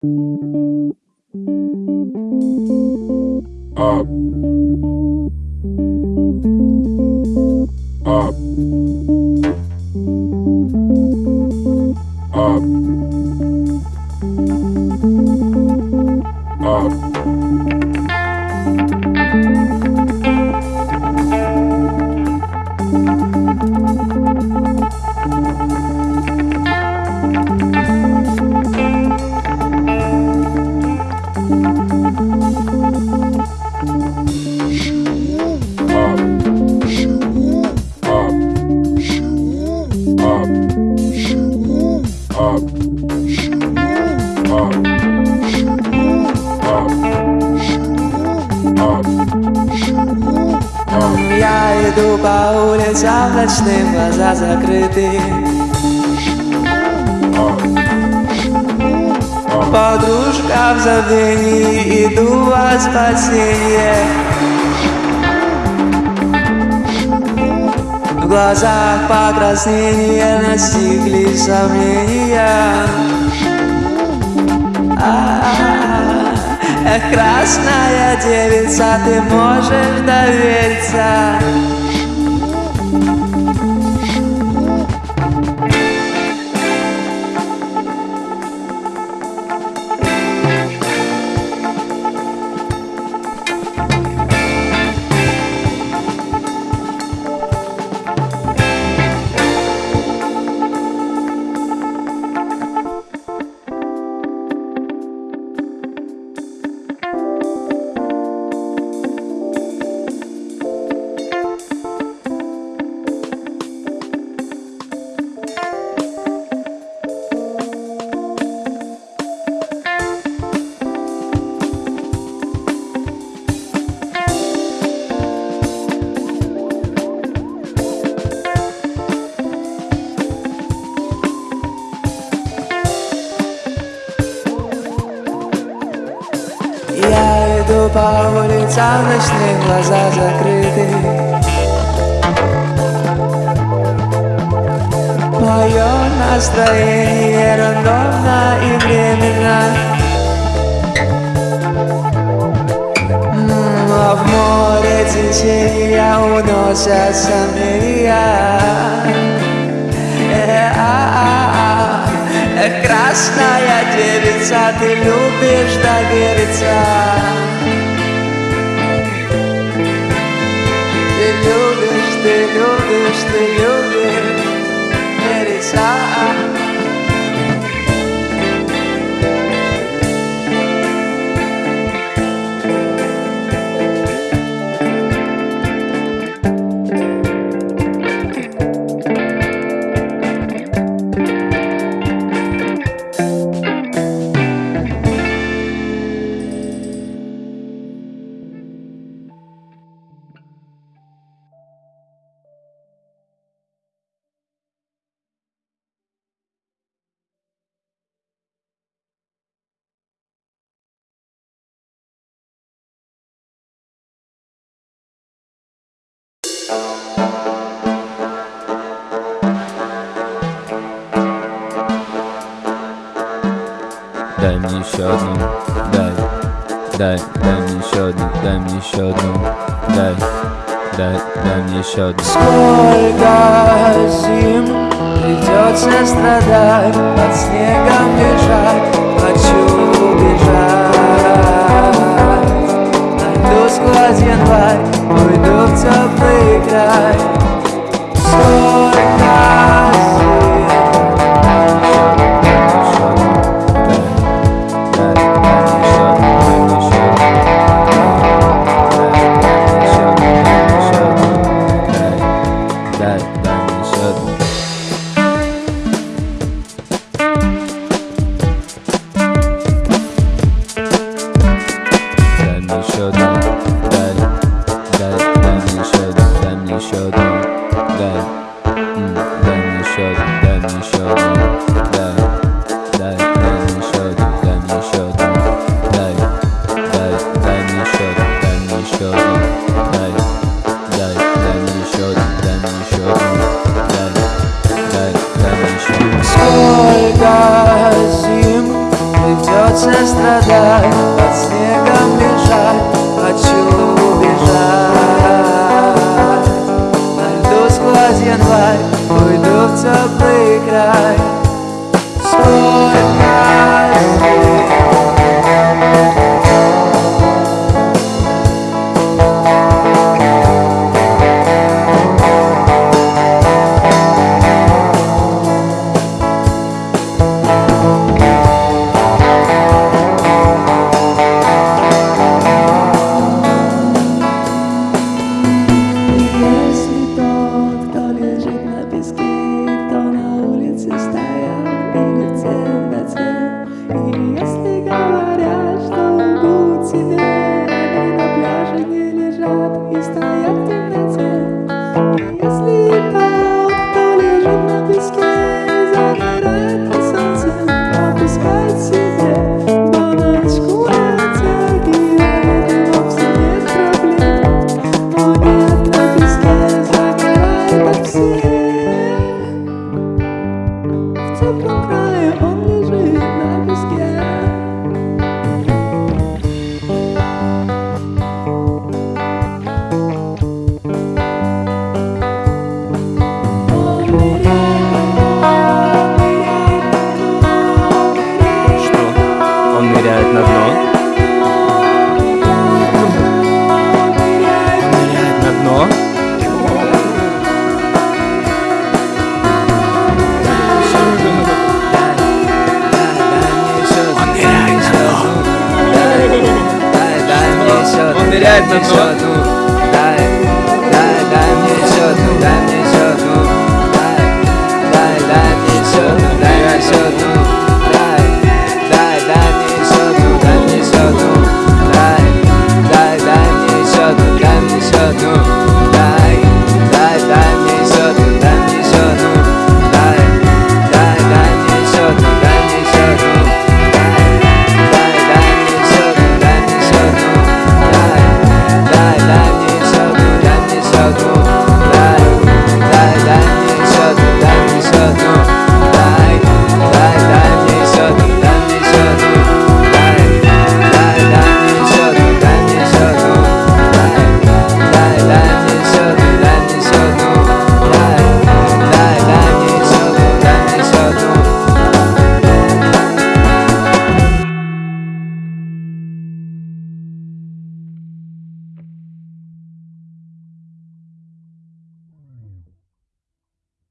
Up. Up. Up. Up. По улицам ночным, глаза закрыты. Подружка в забвении, иду во спасение В глазах покраснения настигли сомнения. А-а-а. Эх, красная девица, ты можешь довериться по улицам ночных, глаза закрыты. Мое настроение рандомно и временно. М, А в море течения уносят сомнения. Э, а-а-а. Эх, красная девица, ты любишь довериться Gördü gördü işte gördü Her saat Дай мне еще одну, дай, дай, дай мне еще одну, дай мне еще одну, дай, дай, дай мне еще одну. Сколько зим придется страдать Под снегом бежать, хочу убежать Найду сквозь январь, уйду в теплый край. Сколько Сколько зим придется страдать Под снегом лежать, хочу убежать. На льду сквозь январь, уйду в теплый край. Сколько Krumm, krumm. abençoador.